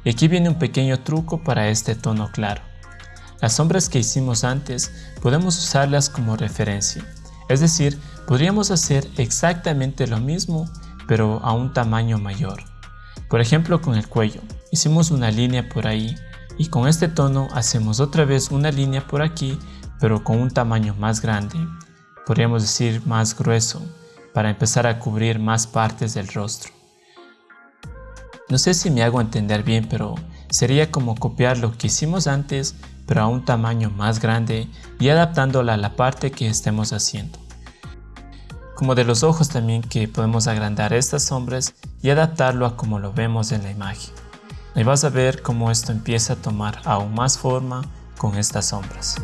Y aquí viene un pequeño truco para este tono claro. Las sombras que hicimos antes podemos usarlas como referencia, es decir, podríamos hacer exactamente lo mismo pero a un tamaño mayor. Por ejemplo con el cuello, hicimos una línea por ahí y con este tono hacemos otra vez una línea por aquí pero con un tamaño más grande, podríamos decir más grueso, para empezar a cubrir más partes del rostro. No sé si me hago entender bien, pero sería como copiar lo que hicimos antes pero a un tamaño más grande y adaptándola a la parte que estemos haciendo. Como de los ojos también que podemos agrandar estas sombras y adaptarlo a como lo vemos en la imagen. Ahí vas a ver cómo esto empieza a tomar aún más forma con estas sombras.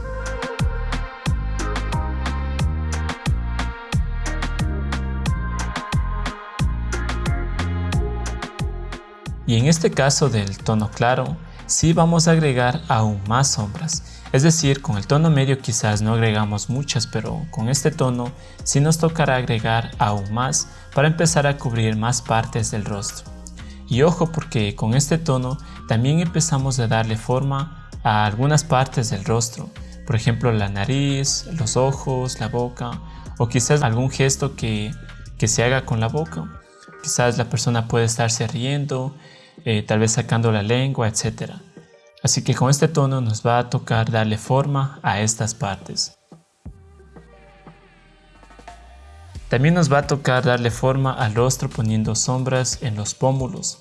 Y en este caso del tono claro, sí vamos a agregar aún más sombras. Es decir, con el tono medio quizás no agregamos muchas, pero con este tono sí nos tocará agregar aún más para empezar a cubrir más partes del rostro. Y ojo porque con este tono también empezamos a darle forma a algunas partes del rostro, por ejemplo la nariz, los ojos, la boca o quizás algún gesto que, que se haga con la boca. Quizás la persona puede estarse riendo, eh, tal vez sacando la lengua, etc. Así que con este tono nos va a tocar darle forma a estas partes. También nos va a tocar darle forma al rostro poniendo sombras en los pómulos.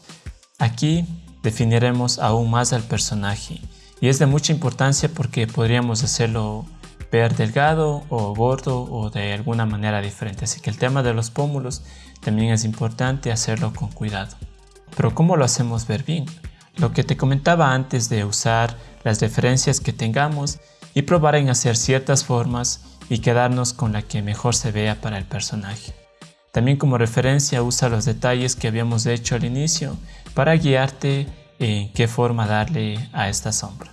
Aquí definiremos aún más al personaje y es de mucha importancia porque podríamos hacerlo ver delgado o gordo o de alguna manera diferente. Así que el tema de los pómulos también es importante hacerlo con cuidado. Pero ¿cómo lo hacemos ver bien? Lo que te comentaba antes de usar las referencias que tengamos y probar en hacer ciertas formas y quedarnos con la que mejor se vea para el personaje. También como referencia usa los detalles que habíamos hecho al inicio para guiarte en qué forma darle a esta sombra.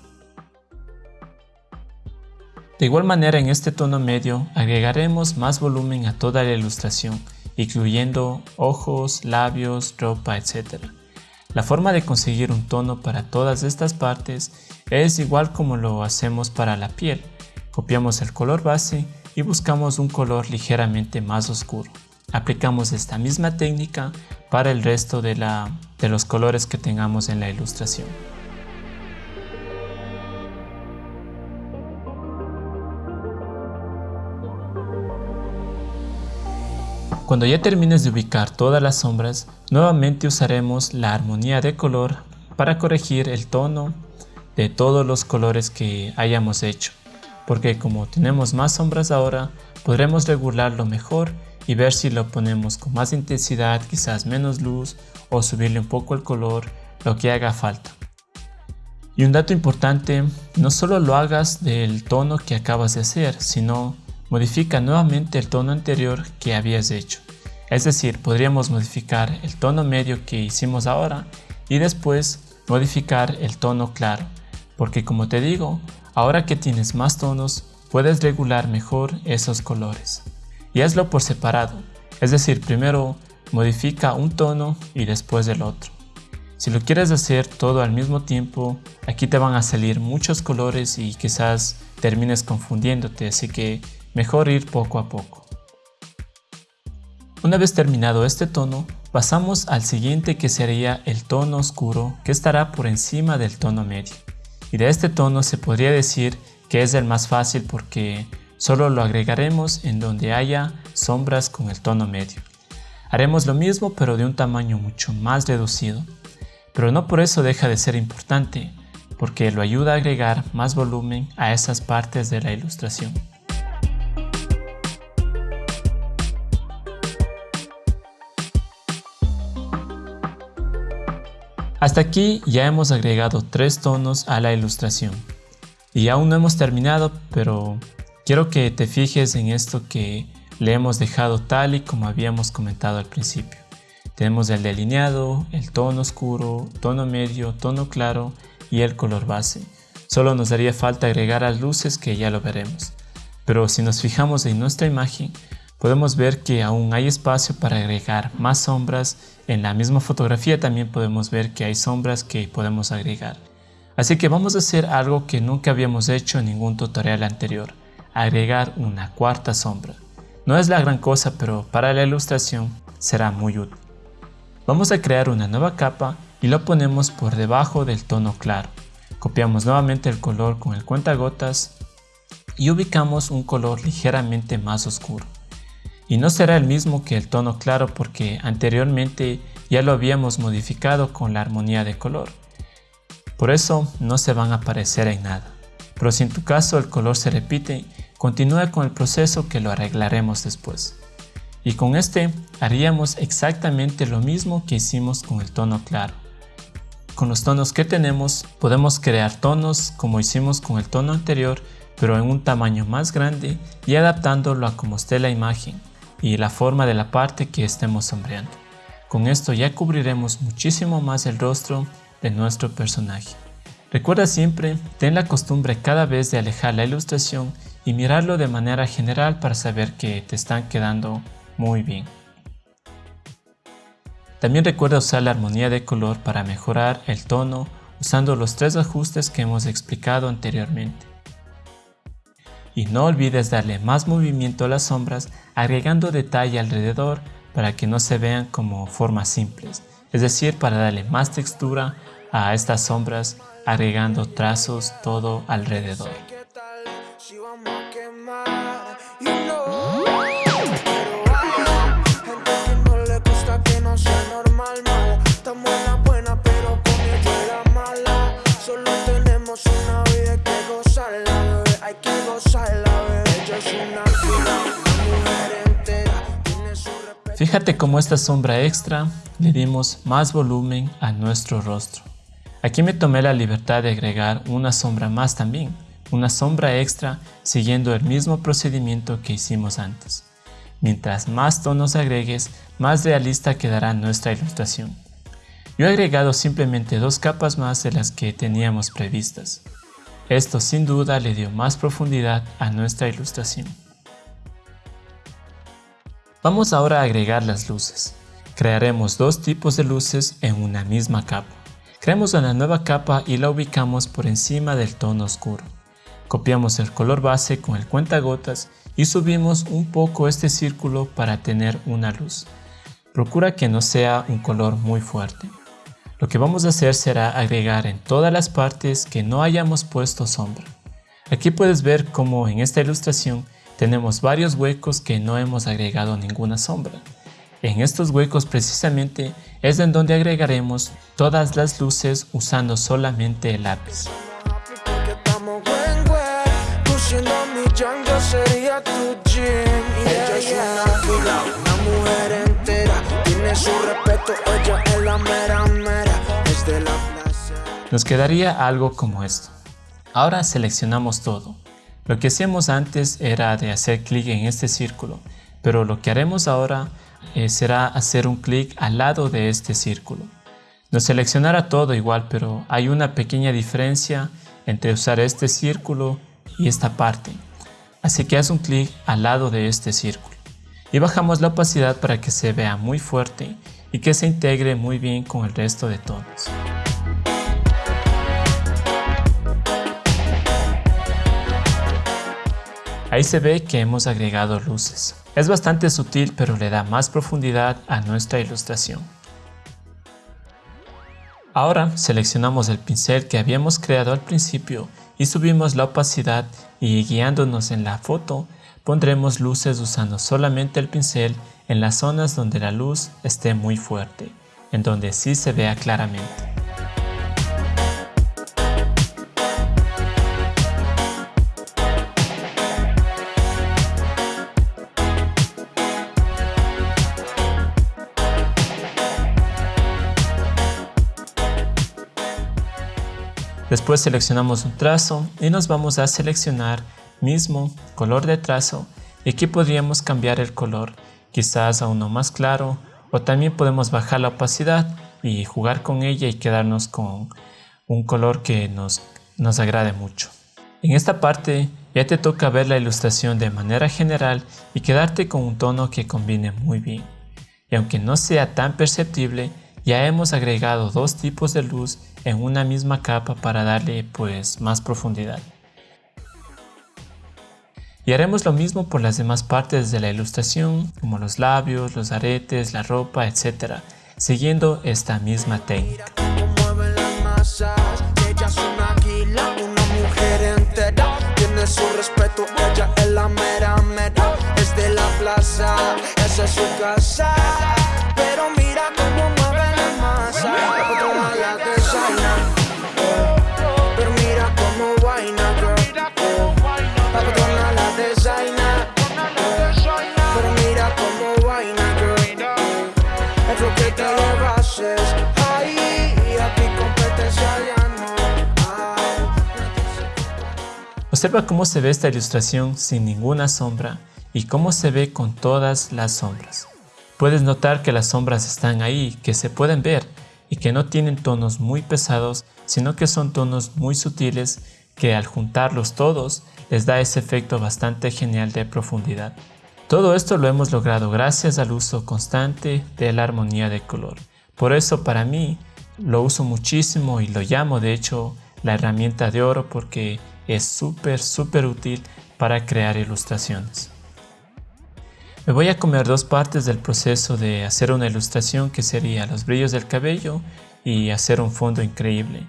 De igual manera en este tono medio agregaremos más volumen a toda la ilustración incluyendo ojos, labios, ropa, etc. La forma de conseguir un tono para todas estas partes es igual como lo hacemos para la piel. Copiamos el color base y buscamos un color ligeramente más oscuro. Aplicamos esta misma técnica para el resto de, de los colores que tengamos en la ilustración. Cuando ya termines de ubicar todas las sombras, nuevamente usaremos la armonía de color para corregir el tono de todos los colores que hayamos hecho, porque como tenemos más sombras ahora, podremos regularlo mejor y ver si lo ponemos con más intensidad, quizás menos luz o subirle un poco el color, lo que haga falta. Y un dato importante, no solo lo hagas del tono que acabas de hacer, sino modifica nuevamente el tono anterior que habías hecho. Es decir, podríamos modificar el tono medio que hicimos ahora y después modificar el tono claro, porque como te digo, ahora que tienes más tonos, puedes regular mejor esos colores. Y hazlo por separado, es decir, primero modifica un tono y después el otro. Si lo quieres hacer todo al mismo tiempo, aquí te van a salir muchos colores y quizás termines confundiéndote, así que mejor ir poco a poco. Una vez terminado este tono, pasamos al siguiente que sería el tono oscuro que estará por encima del tono medio. Y de este tono se podría decir que es el más fácil porque solo lo agregaremos en donde haya sombras con el tono medio. Haremos lo mismo pero de un tamaño mucho más reducido, pero no por eso deja de ser importante, porque lo ayuda a agregar más volumen a esas partes de la ilustración. Hasta aquí ya hemos agregado tres tonos a la ilustración. Y aún no hemos terminado, pero quiero que te fijes en esto que le hemos dejado tal y como habíamos comentado al principio. Tenemos el delineado, el tono oscuro, tono medio, tono claro y el color base. Solo nos daría falta agregar las luces que ya lo veremos. Pero si nos fijamos en nuestra imagen, podemos ver que aún hay espacio para agregar más sombras. En la misma fotografía también podemos ver que hay sombras que podemos agregar. Así que vamos a hacer algo que nunca habíamos hecho en ningún tutorial anterior, agregar una cuarta sombra. No es la gran cosa, pero para la ilustración será muy útil. Vamos a crear una nueva capa y lo ponemos por debajo del tono claro. Copiamos nuevamente el color con el cuentagotas y ubicamos un color ligeramente más oscuro y no será el mismo que el tono claro porque anteriormente ya lo habíamos modificado con la armonía de color. Por eso no se van a parecer en nada. Pero si en tu caso el color se repite, continúa con el proceso que lo arreglaremos después. Y con este haríamos exactamente lo mismo que hicimos con el tono claro. Con los tonos que tenemos podemos crear tonos como hicimos con el tono anterior pero en un tamaño más grande y adaptándolo a como esté la imagen y la forma de la parte que estemos sombreando. Con esto ya cubriremos muchísimo más el rostro de nuestro personaje. Recuerda siempre, ten la costumbre cada vez de alejar la ilustración y mirarlo de manera general para saber que te están quedando muy bien. También recuerda usar la armonía de color para mejorar el tono usando los tres ajustes que hemos explicado anteriormente. Y no olvides darle más movimiento a las sombras agregando detalle alrededor para que no se vean como formas simples, es decir, para darle más textura a estas sombras agregando trazos todo alrededor. Fíjate cómo esta sombra extra le dimos más volumen a nuestro rostro. Aquí me tomé la libertad de agregar una sombra más también, una sombra extra siguiendo el mismo procedimiento que hicimos antes. Mientras más tonos agregues, más realista quedará nuestra ilustración. Yo he agregado simplemente dos capas más de las que teníamos previstas. Esto sin duda le dio más profundidad a nuestra ilustración. Vamos ahora a agregar las luces. Crearemos dos tipos de luces en una misma capa. Creamos una nueva capa y la ubicamos por encima del tono oscuro. Copiamos el color base con el cuentagotas y subimos un poco este círculo para tener una luz. Procura que no sea un color muy fuerte. Lo que vamos a hacer será agregar en todas las partes que no hayamos puesto sombra. Aquí puedes ver cómo en esta ilustración tenemos varios huecos que no hemos agregado ninguna sombra. En estos huecos precisamente es en donde agregaremos todas las luces usando solamente el lápiz. Nos quedaría algo como esto. Ahora seleccionamos todo. Lo que hacíamos antes era de hacer clic en este círculo, pero lo que haremos ahora eh, será hacer un clic al lado de este círculo. Nos seleccionará todo igual, pero hay una pequeña diferencia entre usar este círculo y esta parte. Así que haz un clic al lado de este círculo. Y bajamos la opacidad para que se vea muy fuerte y que se integre muy bien con el resto de tonos. Ahí se ve que hemos agregado luces. Es bastante sutil pero le da más profundidad a nuestra ilustración. Ahora seleccionamos el pincel que habíamos creado al principio y subimos la opacidad y guiándonos en la foto pondremos luces usando solamente el pincel en las zonas donde la luz esté muy fuerte, en donde sí se vea claramente. Después seleccionamos un trazo y nos vamos a seleccionar mismo color de trazo y aquí podríamos cambiar el color quizás a uno más claro o también podemos bajar la opacidad y jugar con ella y quedarnos con un color que nos, nos agrade mucho. En esta parte ya te toca ver la ilustración de manera general y quedarte con un tono que combine muy bien. Y aunque no sea tan perceptible, ya hemos agregado dos tipos de luz en una misma capa para darle pues más profundidad. Y haremos lo mismo por las demás partes de la ilustración, como los labios, los aretes, la ropa, etc., siguiendo esta misma técnica. de la es Observa cómo se ve esta ilustración sin ninguna sombra y cómo se ve con todas las sombras. Puedes notar que las sombras están ahí, que se pueden ver y que no tienen tonos muy pesados, sino que son tonos muy sutiles que al juntarlos todos les da ese efecto bastante genial de profundidad. Todo esto lo hemos logrado gracias al uso constante de la armonía de color. Por eso para mí lo uso muchísimo y lo llamo de hecho la herramienta de oro porque es súper súper útil para crear ilustraciones. Me voy a comer dos partes del proceso de hacer una ilustración que sería los brillos del cabello y hacer un fondo increíble.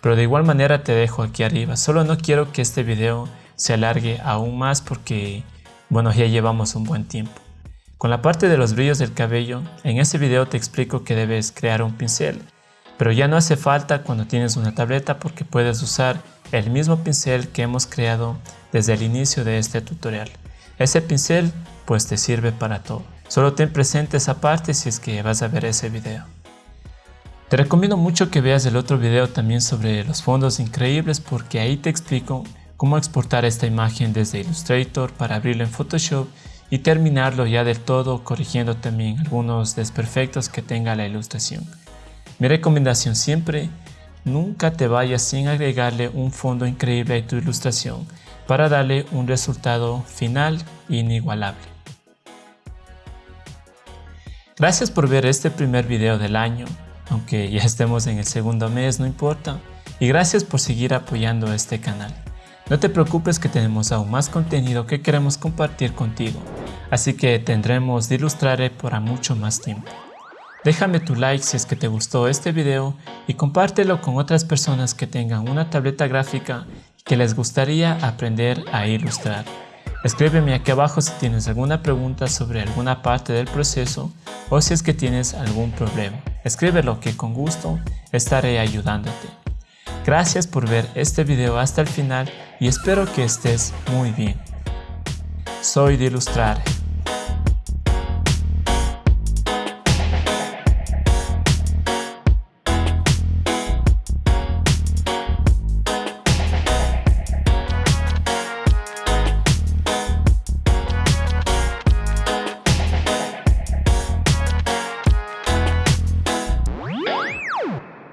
Pero de igual manera te dejo aquí arriba, solo no quiero que este video se alargue aún más porque bueno ya llevamos un buen tiempo. Con la parte de los brillos del cabello, en este video te explico que debes crear un pincel, pero ya no hace falta cuando tienes una tableta porque puedes usar el mismo pincel que hemos creado desde el inicio de este tutorial. Ese pincel pues te sirve para todo. Solo ten presente esa parte si es que vas a ver ese video. Te recomiendo mucho que veas el otro video también sobre los fondos increíbles porque ahí te explico cómo exportar esta imagen desde Illustrator para abrirlo en Photoshop y terminarlo ya del todo corrigiendo también algunos desperfectos que tenga la ilustración. Mi recomendación siempre, nunca te vayas sin agregarle un fondo increíble a tu ilustración para darle un resultado final inigualable. Gracias por ver este primer video del año, aunque ya estemos en el segundo mes no importa, y gracias por seguir apoyando este canal. No te preocupes que tenemos aún más contenido que queremos compartir contigo, así que tendremos de ilustrar por mucho más tiempo. Déjame tu like si es que te gustó este video y compártelo con otras personas que tengan una tableta gráfica que les gustaría aprender a ilustrar. Escríbeme aquí abajo si tienes alguna pregunta sobre alguna parte del proceso o si es que tienes algún problema. Escríbelo que con gusto estaré ayudándote. Gracias por ver este video hasta el final y espero que estés muy bien. Soy de Ilustrar